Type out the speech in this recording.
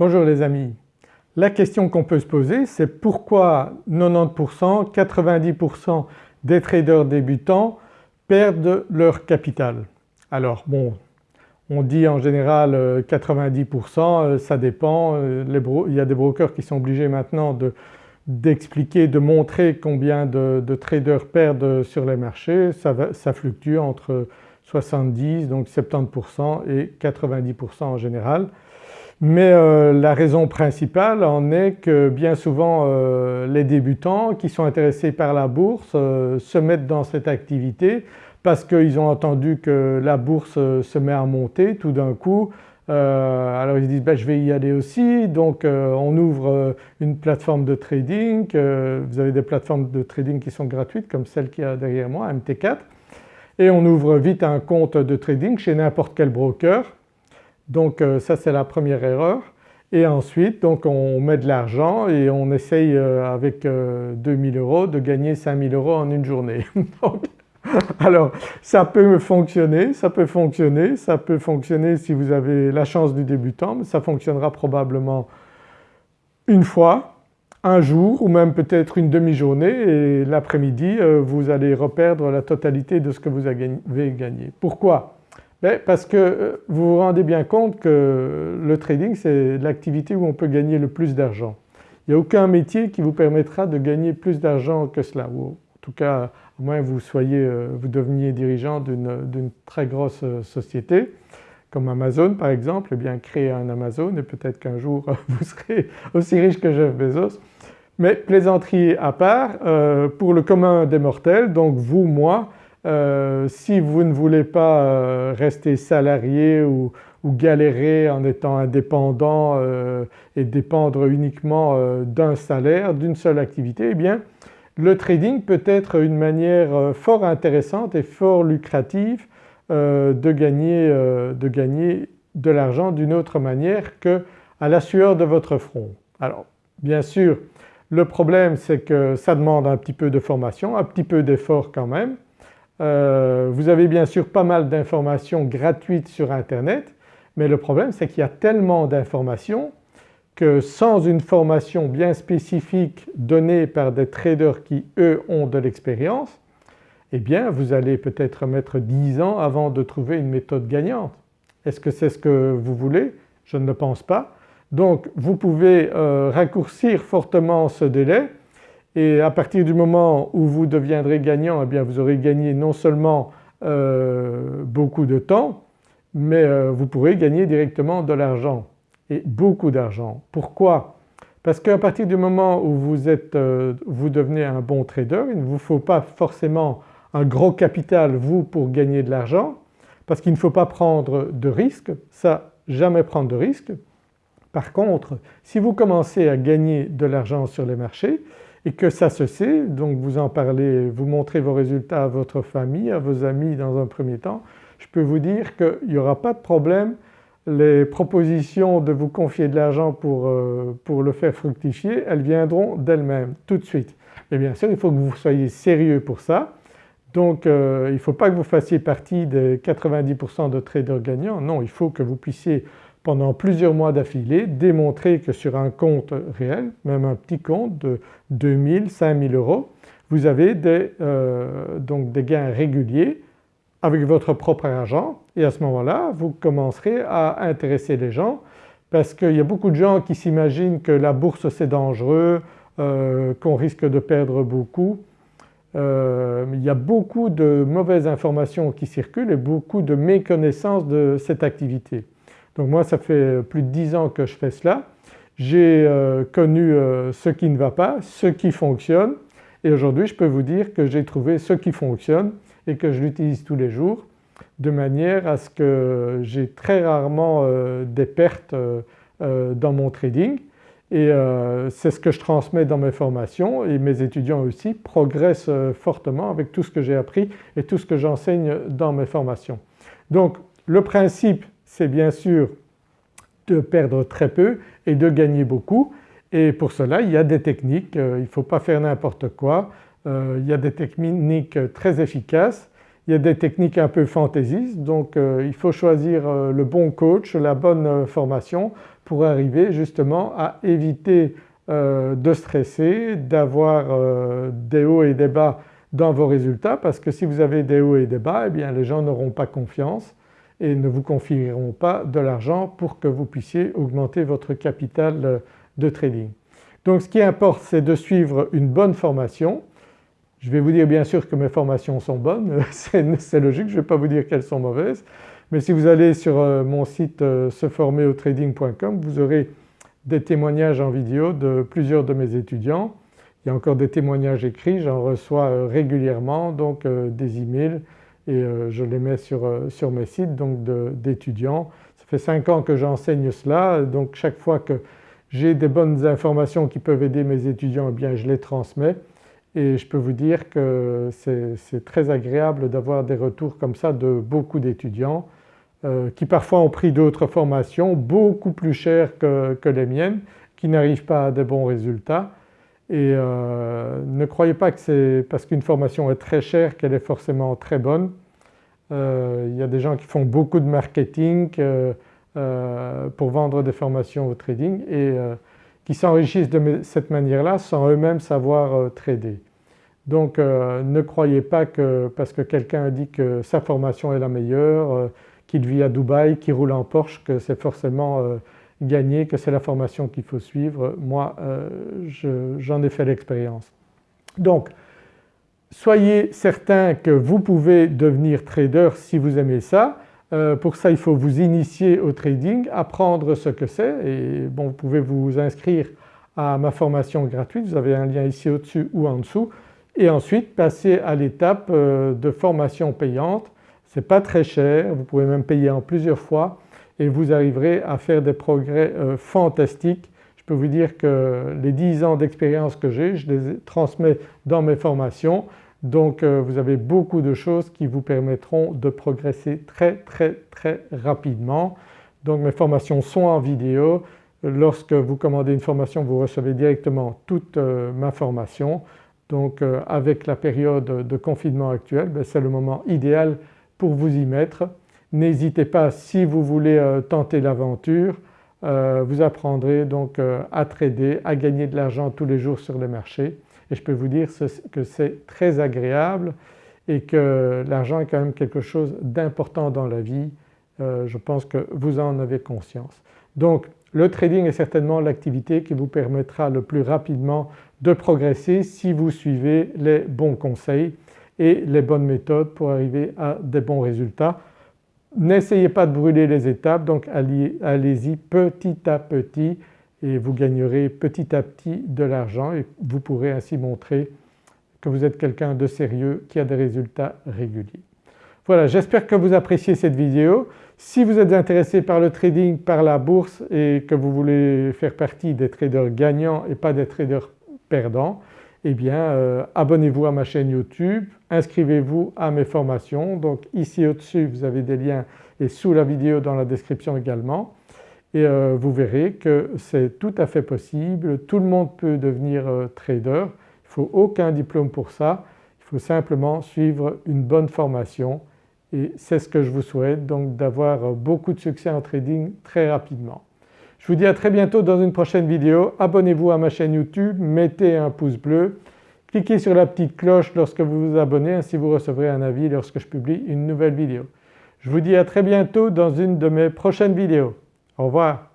Bonjour les amis. La question qu'on peut se poser c'est pourquoi 90%, 90% des traders débutants perdent leur capital? Alors bon on dit en général 90% euh, ça dépend, euh, il y a des brokers qui sont obligés maintenant d'expliquer, de, montrer combien de, traders perdent sur les marchés, ça, ça fluctue entre 70 donc 70% et 90% en général. Mais euh, la raison principale en est que bien souvent euh, les débutants qui sont intéressés par la bourse euh, se mettent dans cette activité parce qu'ils ont entendu que la bourse se met à monter tout d'un coup. alors ils disent ben, je vais y aller aussi. Donc on ouvre une plateforme de trading, vous avez des plateformes de trading qui sont gratuites comme celle qui a derrière moi MT4 et on ouvre vite un compte de trading chez n'importe quel broker donc euh, ça c'est la première erreur et ensuite donc on met de l'argent et on essaye euh, avec 2000 euh, euros de gagner 5000 euros en une journée. alors ça peut fonctionner, ça peut fonctionner, ça peut fonctionner si vous avez la chance du débutant mais ça fonctionnera probablement une fois, un jour ou même peut-être une demi-journée et l'après-midi vous allez reperdre la totalité de ce que vous avez gagné. Pourquoi? Parce que euh, vous vous rendez bien compte que le trading c'est l'activité où on peut gagner le plus d'argent. Il n'y a aucun métier qui vous permettra de gagner plus d'argent que cela en tout cas à moins vous euh, vous deveniez dirigeant d'une très grosse euh, société comme Amazon par exemple, eh bien créez un Amazon et peut-être qu'un jour vous serez aussi riche que Jeff Bezos. Mais plaisanterie à part, pour le commun des mortels, donc vous, moi, euh, si vous ne voulez pas euh, rester salarié ou, galérer en étant indépendant euh, et dépendre uniquement d'un salaire, d'une seule activité, eh bien le trading peut être une manière fort intéressante et fort lucrative de gagner, de, gagner de l'argent d'une autre manière que à la sueur de votre front. Alors bien sûr le problème c'est que ça demande un petit peu de formation, un petit peu d'effort quand même euh, vous avez bien sûr pas mal d'informations gratuites sur internet mais le problème c'est qu'il y a tellement d'informations que sans une formation bien spécifique donnée par des traders qui eux ont de l'expérience eh bien vous allez peut-être mettre 10 ans avant de trouver une méthode gagnante. Est-ce que c'est ce que vous voulez? Je ne le pense pas. Donc vous pouvez euh, raccourcir fortement ce délai et à partir du moment où vous deviendrez gagnant eh bien vous aurez gagné non seulement euh, beaucoup de temps mais euh, vous pourrez gagner directement de l'argent et beaucoup d'argent. Pourquoi? Parce qu'à partir du moment où vous, êtes, euh, vous devenez un bon trader, il ne vous faut pas forcément un gros capital vous pour gagner de l'argent parce qu'il ne faut pas prendre de risques, ça jamais prendre de risques. Par contre si vous commencez à gagner de l'argent sur les marchés et que ça se sait, donc vous en parlez, vous montrez vos résultats à votre famille, à vos amis dans un premier temps, je peux vous dire qu'il n'y aura pas de problème, les propositions de vous confier de l'argent pour, euh, pour, le faire fructifier, elles viendront d'elles-mêmes tout de suite. Mais bien sûr il faut que vous soyez sérieux pour ça. Donc euh, il ne faut pas que vous fassiez partie des 90% de traders gagnants, non il faut que vous puissiez pendant plusieurs mois d'affilée démontrer que sur un compte réel, même un petit compte de 2000, 5000 euros, vous avez des, euh, donc des gains réguliers avec votre propre argent et à ce moment-là vous commencerez à intéresser les gens parce qu'il y a beaucoup de gens qui s'imaginent que la bourse c'est dangereux, euh, qu'on risque de perdre beaucoup. Euh, il y a beaucoup de mauvaises informations qui circulent et beaucoup de méconnaissance de cette activité. Donc moi ça fait plus de 10 ans que je fais cela. J'ai euh, connu euh, ce qui ne va pas, ce qui fonctionne et aujourd'hui je peux vous dire que j'ai trouvé ce qui fonctionne et que je l'utilise tous les jours de manière à ce que j'ai très rarement euh, des pertes dans mon trading et c'est ce que je transmets dans mes formations et mes étudiants aussi progressent fortement avec tout ce que j'ai appris et tout ce que j'enseigne dans mes formations. Donc le principe c'est bien sûr de perdre très peu et de gagner beaucoup. Et pour cela il y a des techniques, euh, il ne faut pas faire n'importe quoi, euh, il y a des techniques très efficaces. Il y a des techniques un peu fantaisistes. Donc euh, il faut choisir euh, le bon coach, la bonne euh, formation pour arriver justement à éviter de stresser, d'avoir des hauts et des bas dans vos résultats. Parce que si vous avez des hauts et des bas eh bien les gens n'auront pas confiance et ne vous confieront pas de l'argent pour que vous puissiez augmenter votre capital de trading. Donc ce qui importe c'est de suivre une bonne formation je vais vous dire bien sûr que mes formations sont bonnes, c'est logique, je ne vais pas vous dire qu'elles sont mauvaises, mais si vous allez sur euh, mon site euh, seformerauTrading.com vous aurez des témoignages en vidéo de plusieurs de mes étudiants. Il y a encore des témoignages écrits, j'en reçois euh, régulièrement donc des emails et je les mets sur, sur mes sites donc d'étudiants. Ça fait 5 ans que j'enseigne cela. Donc chaque fois que j'ai des bonnes informations qui peuvent aider mes étudiants eh bien je les transmets. Et je peux vous dire que c'est très agréable d'avoir des retours comme ça de beaucoup d'étudiants euh, qui parfois ont pris d'autres formations beaucoup plus chères que, les miennes, qui n'arrivent pas à des bons résultats et euh, ne croyez pas que c'est parce qu'une formation est très chère qu'elle est forcément très bonne. Euh, il y a des gens qui font beaucoup de marketing pour vendre des formations au trading et qui s'enrichissent de cette manière-là sans eux-mêmes savoir euh, trader. Donc euh, ne croyez pas que parce que quelqu'un dit que sa formation est la meilleure, euh, qu'il vit à Dubaï, qu'il roule en Porsche, que c'est forcément gagné, que c'est la formation qu'il faut suivre. Moi j'en ai fait l'expérience. Donc soyez certain que vous pouvez devenir trader si vous aimez ça. Euh, pour ça il faut vous initier au trading, apprendre ce que c'est et bon vous pouvez vous inscrire à ma formation gratuite, vous avez un lien ici au-dessus ou en dessous et ensuite passer à l'étape euh, de formation payante. C'est pas très cher, vous pouvez même payer en plusieurs fois et vous arriverez à faire des progrès euh, fantastiques. Je peux vous dire que les 10 ans d'expérience que j'ai, je les transmets dans mes formations donc euh, vous avez beaucoup de choses qui vous permettront de progresser très très très rapidement. Donc mes formations sont en vidéo. Lorsque vous commandez une formation vous recevez directement toute euh, ma formation. Donc avec la période de confinement actuelle ben, c'est le moment idéal pour vous y mettre. N'hésitez pas si vous voulez tenter l'aventure, vous apprendrez donc à trader, à gagner de l'argent tous les jours sur les marchés et je peux vous dire que c'est très agréable et que l'argent est quand même quelque chose d'important dans la vie, euh, je pense que vous en avez conscience. Donc le trading est certainement l'activité qui vous permettra le plus rapidement de progresser si vous suivez les bons conseils et les bonnes méthodes pour arriver à des bons résultats. N'essayez pas de brûler les étapes donc allez-y petit à petit et vous gagnerez petit à petit de l'argent et vous pourrez ainsi montrer que vous êtes quelqu'un de sérieux qui a des résultats réguliers. Voilà j'espère que vous appréciez cette vidéo. Si vous êtes intéressé par le trading, par la bourse et que vous voulez faire partie des traders gagnants et pas des traders perdants, eh bien euh, abonnez-vous à ma chaîne YouTube, inscrivez-vous à mes formations. Donc ici au-dessus vous avez des liens et sous la vidéo dans la description également. Et euh, vous verrez que c'est tout à fait possible, tout le monde peut devenir euh, trader, il ne faut aucun diplôme pour ça, il faut simplement suivre une bonne formation. Et c'est ce que je vous souhaite donc d'avoir beaucoup de succès en trading très rapidement. Je vous dis à très bientôt dans une prochaine vidéo, abonnez-vous à ma chaîne YouTube, mettez un pouce bleu, cliquez sur la petite cloche lorsque vous vous abonnez ainsi vous recevrez un avis lorsque je publie une nouvelle vidéo. Je vous dis à très bientôt dans une de mes prochaines vidéos. Au revoir.